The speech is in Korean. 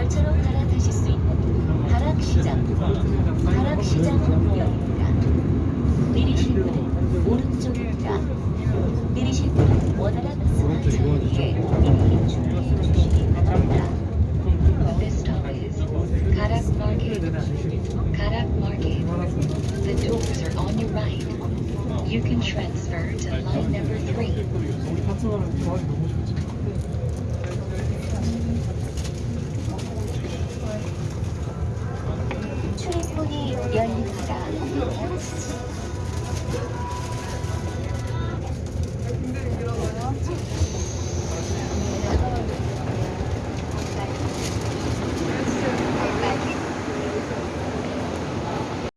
열차로 갈아타실 수 있는 다락시장 다락시장 역입니다. 내리실 분은 오른쪽입니다. 내리실 분은 원활한 승하차를 위해 미리 준비해 주시기 바랍니다. This stop is Karak Market. Karak Market. The doors are on your right. You can transfer to line number 3. 열립니다.